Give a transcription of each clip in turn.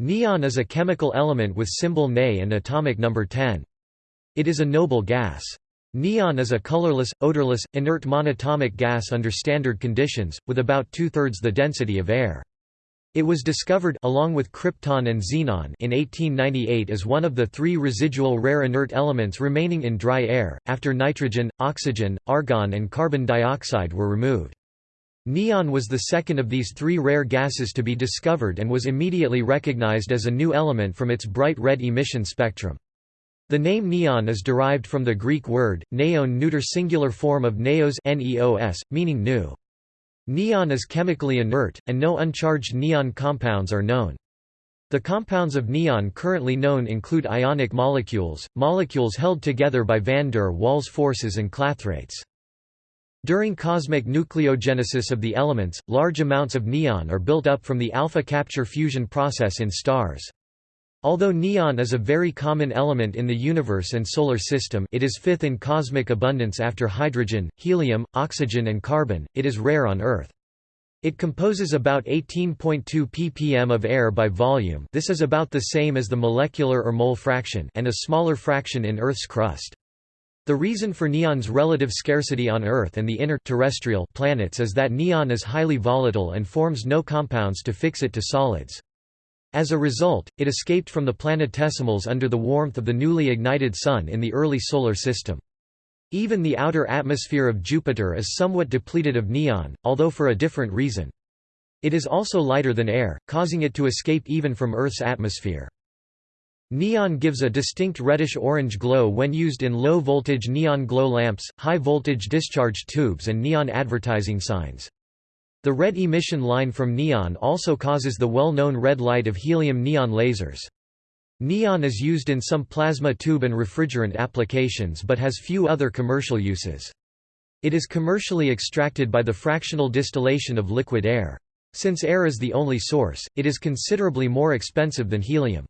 Neon is a chemical element with symbol Ne and atomic number 10. It is a noble gas. Neon is a colorless, odorless, inert monatomic gas under standard conditions, with about two-thirds the density of air. It was discovered along with krypton and xenon in 1898 as one of the three residual rare inert elements remaining in dry air, after nitrogen, oxygen, argon and carbon dioxide were removed. Neon was the second of these three rare gases to be discovered and was immediately recognized as a new element from its bright red emission spectrum. The name neon is derived from the Greek word, neon neuter singular form of neos, neos meaning new. Neon is chemically inert, and no uncharged neon compounds are known. The compounds of neon currently known include ionic molecules, molecules held together by van der Waals forces and clathrates. During cosmic nucleogenesis of the elements, large amounts of neon are built up from the alpha capture fusion process in stars. Although neon is a very common element in the universe and solar system it is fifth in cosmic abundance after hydrogen, helium, oxygen and carbon, it is rare on Earth. It composes about 18.2 ppm of air by volume this is about the same as the molecular or mole fraction and a smaller fraction in Earth's crust. The reason for neon's relative scarcity on Earth and the inner terrestrial planets is that neon is highly volatile and forms no compounds to fix it to solids. As a result, it escaped from the planetesimals under the warmth of the newly ignited Sun in the early Solar System. Even the outer atmosphere of Jupiter is somewhat depleted of neon, although for a different reason. It is also lighter than air, causing it to escape even from Earth's atmosphere. Neon gives a distinct reddish-orange glow when used in low-voltage neon glow lamps, high-voltage discharge tubes and neon advertising signs. The red emission line from neon also causes the well-known red light of helium-neon lasers. Neon is used in some plasma tube and refrigerant applications but has few other commercial uses. It is commercially extracted by the fractional distillation of liquid air. Since air is the only source, it is considerably more expensive than helium.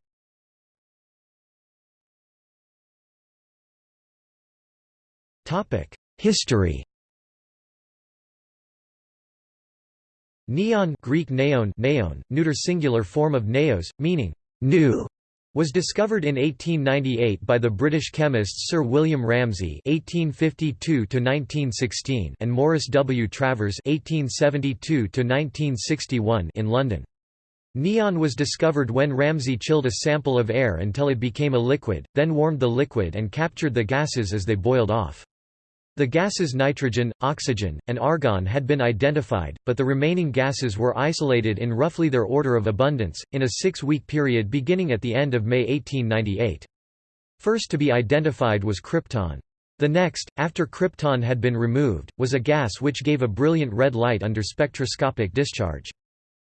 History Neon Greek neon, neon neuter singular form of neos, meaning new, was discovered in 1898 by the British chemists Sir William Ramsay (1852–1916) and Morris W. Travers (1872–1961) in London. Neon was discovered when Ramsay chilled a sample of air until it became a liquid, then warmed the liquid and captured the gases as they boiled off. The gases nitrogen, oxygen, and argon had been identified, but the remaining gases were isolated in roughly their order of abundance, in a six-week period beginning at the end of May 1898. First to be identified was krypton. The next, after krypton had been removed, was a gas which gave a brilliant red light under spectroscopic discharge.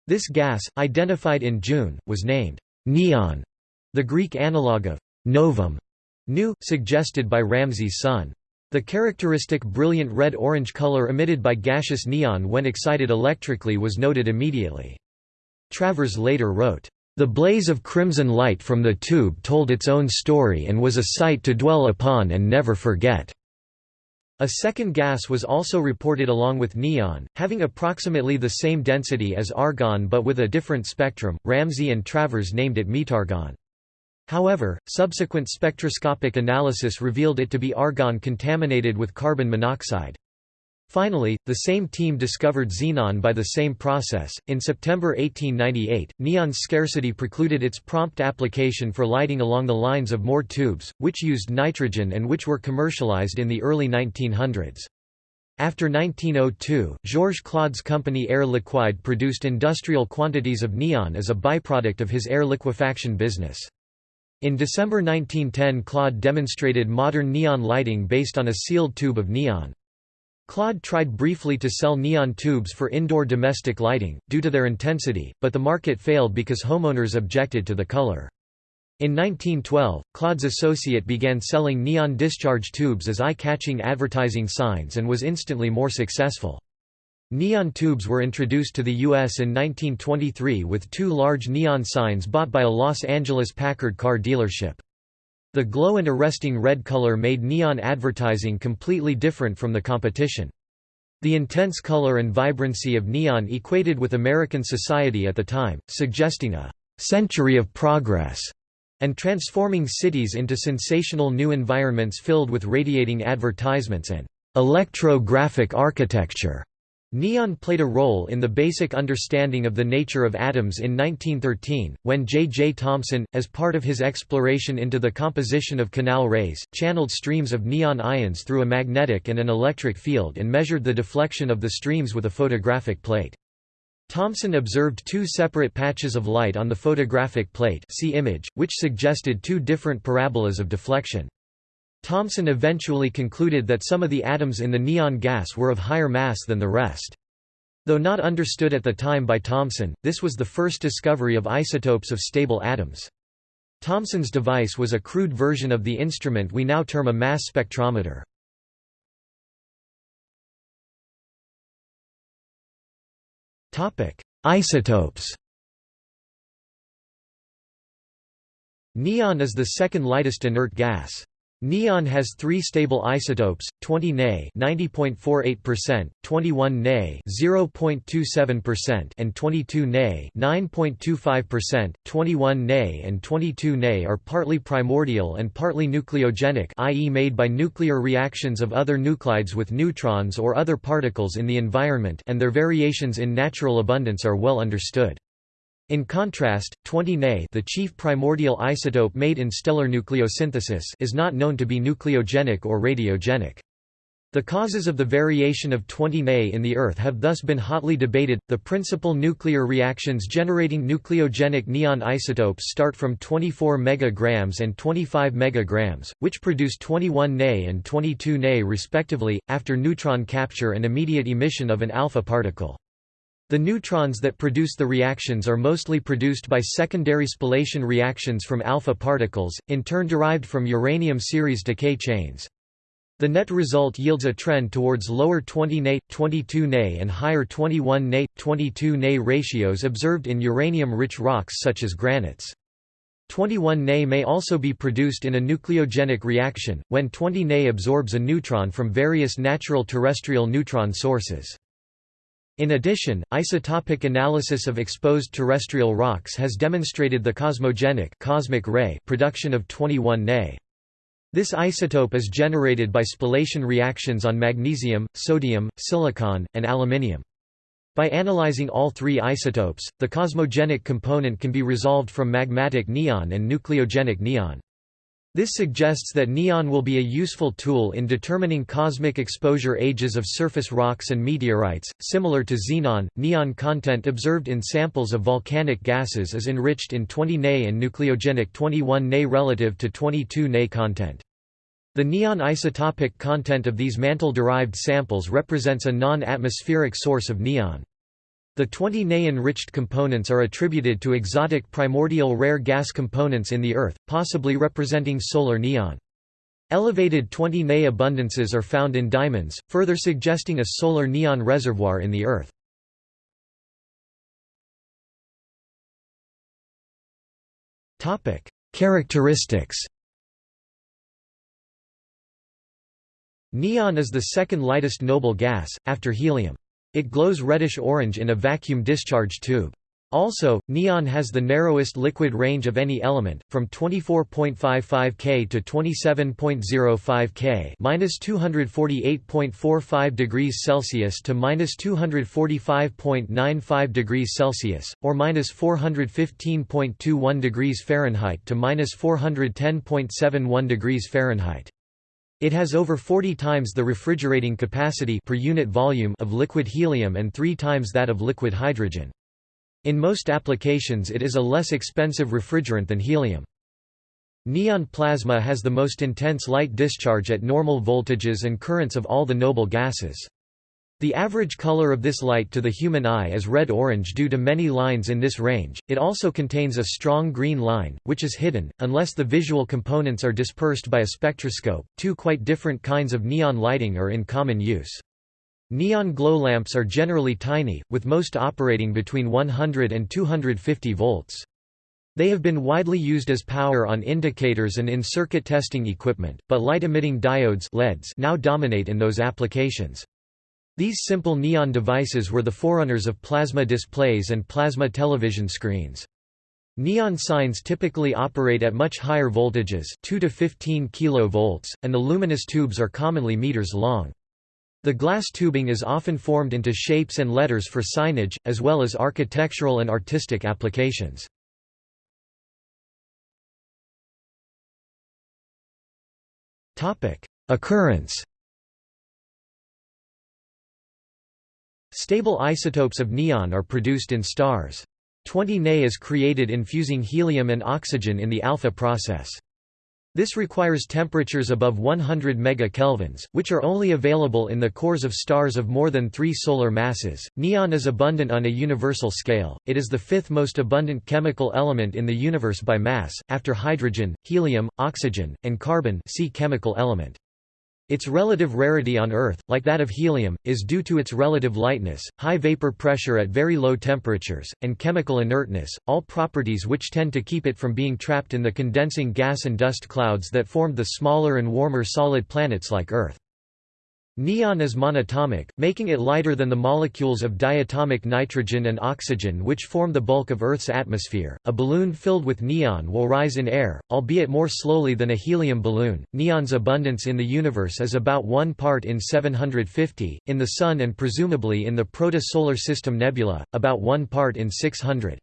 This gas, identified in June, was named neon, the Greek analogue of novum, new, suggested by Ramsay's son. The characteristic brilliant red-orange color emitted by gaseous neon when excited electrically was noted immediately. Travers later wrote, "...the blaze of crimson light from the tube told its own story and was a sight to dwell upon and never forget." A second gas was also reported along with neon, having approximately the same density as argon but with a different spectrum. Ramsay and Travers named it metargon. However, subsequent spectroscopic analysis revealed it to be argon contaminated with carbon monoxide. Finally, the same team discovered xenon by the same process. In September 1898, neon's scarcity precluded its prompt application for lighting along the lines of Moore tubes, which used nitrogen and which were commercialized in the early 1900s. After 1902, Georges Claude's company Air Liquide produced industrial quantities of neon as a byproduct of his air liquefaction business. In December 1910 Claude demonstrated modern neon lighting based on a sealed tube of neon. Claude tried briefly to sell neon tubes for indoor domestic lighting, due to their intensity, but the market failed because homeowners objected to the color. In 1912, Claude's associate began selling neon discharge tubes as eye-catching advertising signs and was instantly more successful. Neon tubes were introduced to the U.S. in 1923 with two large neon signs bought by a Los Angeles Packard car dealership. The glow and arresting red color made neon advertising completely different from the competition. The intense color and vibrancy of neon equated with American society at the time, suggesting a century of progress and transforming cities into sensational new environments filled with radiating advertisements and electro-graphic architecture. Neon played a role in the basic understanding of the nature of atoms in 1913, when J. J. Thomson, as part of his exploration into the composition of canal rays, channeled streams of neon ions through a magnetic and an electric field and measured the deflection of the streams with a photographic plate. Thomson observed two separate patches of light on the photographic plate see image, which suggested two different parabolas of deflection. Thomson eventually concluded that some of the atoms in the neon gas were of higher mass than the rest. Though not understood at the time by Thomson, this was the first discovery of isotopes of stable atoms. Thomson's device was a crude version of the instrument we now term a mass spectrometer. Isotopes Neon is the second lightest inert gas. Neon has three stable isotopes, 20 Ne 90.48%, 21 Ne 0.27% and 22 Ne 9.25%. 21 Ne and 22 Ne are partly primordial and partly nucleogenic i.e. made by nuclear reactions of other nuclides with neutrons or other particles in the environment and their variations in natural abundance are well understood. In contrast, 20 Ne the chief primordial isotope made in stellar nucleosynthesis is not known to be nucleogenic or radiogenic. The causes of the variation of 20 Ne in the Earth have thus been hotly debated. The principal nuclear reactions generating nucleogenic neon isotopes start from 24 megagrams and 25 megagrams, which produce 21 Ne and 22 Ne respectively, after neutron capture and immediate emission of an alpha particle. The neutrons that produce the reactions are mostly produced by secondary spallation reactions from alpha particles, in turn derived from uranium series decay chains. The net result yields a trend towards lower 20 Ne, 22 Ne and higher 21 Ne, 22 Ne ratios observed in uranium-rich rocks such as granites. 21 Ne may also be produced in a nucleogenic reaction, when 20 Ne absorbs a neutron from various natural terrestrial neutron sources. In addition, isotopic analysis of exposed terrestrial rocks has demonstrated the cosmogenic cosmic ray production of 21 Ne. This isotope is generated by spallation reactions on magnesium, sodium, silicon, and aluminium. By analyzing all three isotopes, the cosmogenic component can be resolved from magmatic neon and nucleogenic neon. This suggests that neon will be a useful tool in determining cosmic exposure ages of surface rocks and meteorites. Similar to xenon, neon content observed in samples of volcanic gases is enriched in 20 Ne and nucleogenic 21 Ne relative to 22 Ne content. The neon isotopic content of these mantle-derived samples represents a non-atmospheric source of neon. The 20 Ne-enriched components are attributed to exotic primordial rare gas components in the Earth, possibly representing solar neon. Elevated 20 Ne abundances are found in diamonds, further suggesting a solar neon reservoir in the Earth. Characteristics Neon is the second lightest noble gas, after helium. It glows reddish-orange in a vacuum discharge tube. Also, neon has the narrowest liquid range of any element, from 24.55 K to 27.05 K, minus 248.45 degrees Celsius to minus 245.95 degrees Celsius, or minus 415.21 degrees Fahrenheit to minus 410.71 degrees Fahrenheit. It has over 40 times the refrigerating capacity per unit volume of liquid helium and 3 times that of liquid hydrogen. In most applications it is a less expensive refrigerant than helium. Neon plasma has the most intense light discharge at normal voltages and currents of all the noble gases. The average color of this light to the human eye is red-orange due to many lines in this range. It also contains a strong green line, which is hidden, unless the visual components are dispersed by a spectroscope. Two quite different kinds of neon lighting are in common use. Neon glow lamps are generally tiny, with most operating between 100 and 250 volts. They have been widely used as power on indicators and in circuit testing equipment, but light-emitting diodes LEDs now dominate in those applications. These simple neon devices were the forerunners of plasma displays and plasma television screens. Neon signs typically operate at much higher voltages 2 to 15 kV, and the luminous tubes are commonly meters long. The glass tubing is often formed into shapes and letters for signage, as well as architectural and artistic applications. Occurrence Stable isotopes of neon are produced in stars. 20 Ne is created in fusing helium and oxygen in the alpha process. This requires temperatures above 100 megakelvins, which are only available in the cores of stars of more than 3 solar masses. Neon is abundant on a universal scale. It is the fifth most abundant chemical element in the universe by mass, after hydrogen, helium, oxygen, and carbon. See chemical element. Its relative rarity on Earth, like that of helium, is due to its relative lightness, high vapor pressure at very low temperatures, and chemical inertness, all properties which tend to keep it from being trapped in the condensing gas and dust clouds that formed the smaller and warmer solid planets like Earth. Neon is monatomic, making it lighter than the molecules of diatomic nitrogen and oxygen which form the bulk of Earth's atmosphere. A balloon filled with neon will rise in air, albeit more slowly than a helium balloon. Neon's abundance in the universe is about 1 part in 750, in the Sun and presumably in the proto-solar system nebula, about 1 part in 600.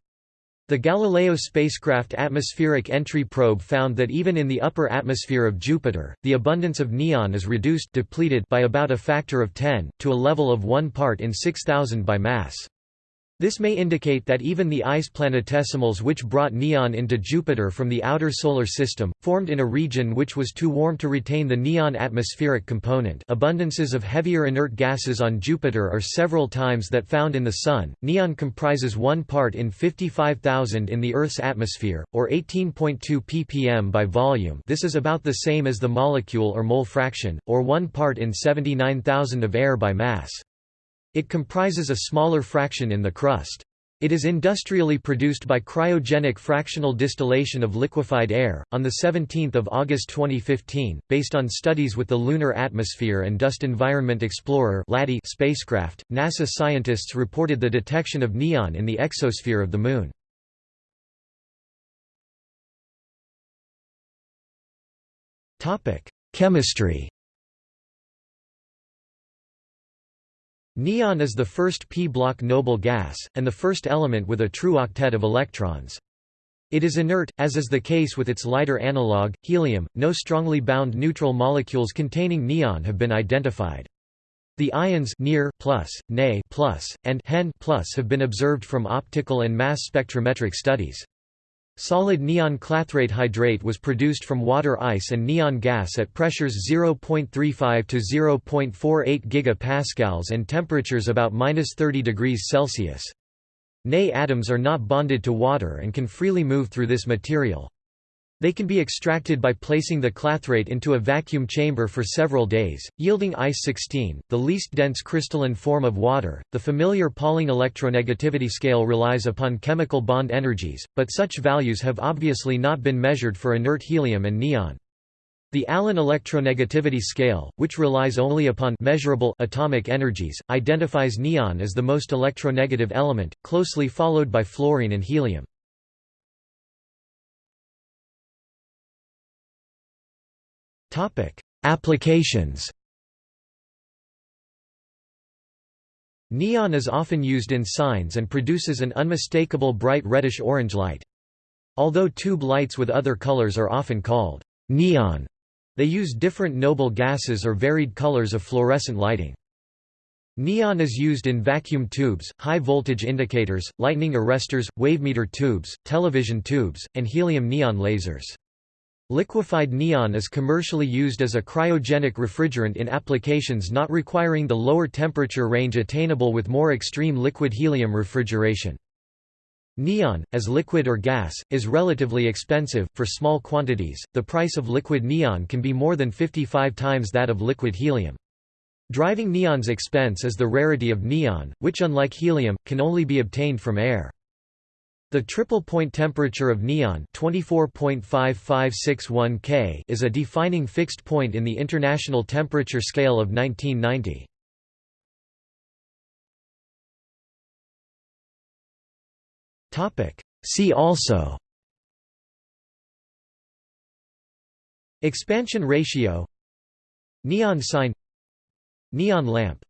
The Galileo spacecraft atmospheric entry probe found that even in the upper atmosphere of Jupiter, the abundance of neon is reduced depleted by about a factor of 10, to a level of 1 part in 6000 by mass. This may indicate that even the ice planetesimals which brought neon into Jupiter from the outer solar system, formed in a region which was too warm to retain the neon atmospheric component abundances of heavier inert gases on Jupiter are several times that found in the Sun. Neon comprises 1 part in 55,000 in the Earth's atmosphere, or 18.2 ppm by volume this is about the same as the molecule or mole fraction, or 1 part in 79,000 of air by mass. It comprises a smaller fraction in the crust. It is industrially produced by cryogenic fractional distillation of liquefied air. On the 17th of August 2015, based on studies with the Lunar Atmosphere and Dust Environment Explorer spacecraft, NASA scientists reported the detection of neon in the exosphere of the Moon. Topic: Chemistry. Neon is the first p-block noble gas, and the first element with a true octet of electrons. It is inert, as is the case with its lighter analog, helium. No strongly bound neutral molecules containing neon have been identified. The ions near plus, Ne plus, and Hen plus have been observed from optical and mass spectrometric studies. Solid neon clathrate hydrate was produced from water ice and neon gas at pressures 0.35 to 0.48 gigapascals and temperatures about -30 degrees Celsius. Ne atoms are not bonded to water and can freely move through this material. They can be extracted by placing the clathrate into a vacuum chamber for several days, yielding ice-16, the least dense crystalline form of water. The familiar Pauling electronegativity scale relies upon chemical bond energies, but such values have obviously not been measured for inert helium and neon. The Allen electronegativity scale, which relies only upon measurable atomic energies, identifies neon as the most electronegative element, closely followed by fluorine and helium. Applications Neon is often used in signs and produces an unmistakable bright reddish-orange light. Although tube lights with other colors are often called neon, they use different noble gases or varied colors of fluorescent lighting. Neon is used in vacuum tubes, high-voltage indicators, lightning arresters, wavemeter tubes, television tubes, and helium-neon lasers. Liquefied neon is commercially used as a cryogenic refrigerant in applications not requiring the lower temperature range attainable with more extreme liquid helium refrigeration. Neon, as liquid or gas, is relatively expensive. For small quantities, the price of liquid neon can be more than 55 times that of liquid helium. Driving neon's expense is the rarity of neon, which unlike helium, can only be obtained from air. The triple point temperature of neon 24.5561 K is a defining fixed point in the International Temperature Scale of 1990. See also Expansion ratio Neon sign Neon lamp